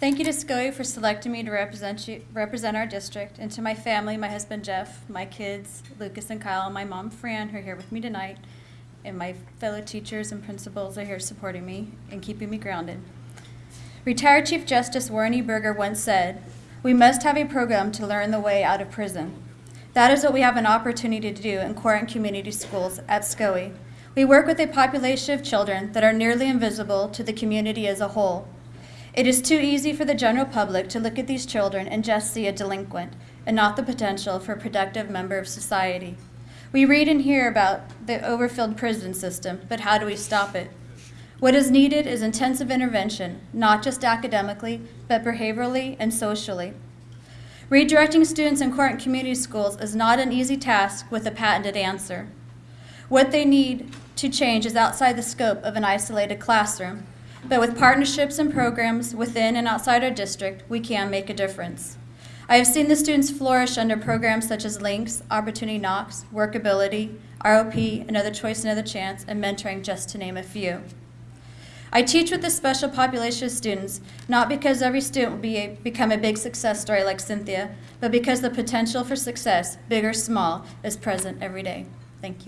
Thank you to SCOE for selecting me to represent you, represent our district, and to my family, my husband Jeff, my kids, Lucas and Kyle, and my mom Fran, who are here with me tonight, and my fellow teachers and principals are here supporting me and keeping me grounded. Retired Chief Justice Warren E. Burger once said, "We must have a program to learn the way out of prison." That is what we have an opportunity to do in Court and Community Schools at SCOE. We work with a population of children that are nearly invisible to the community as a whole. It is too easy for the general public to look at these children and just see a delinquent and not the potential for a productive member of society. We read and hear about the overfilled prison system, but how do we stop it? What is needed is intensive intervention, not just academically, but behaviorally and socially. Redirecting students in Court and Community Schools is not an easy task with a patented answer. What they need to change is outside the scope of an isolated classroom, but with partnerships and programs within and outside our district, we can make a difference. I have seen the students flourish under programs such as Links, Opportunity Knocks, Workability, ROP, Another Choice, Another Chance, and mentoring, just to name a few. I teach with this special population of students, not because every student will be a, become a big success story like Cynthia, but because the potential for success, big or small, is present every day. Thank you.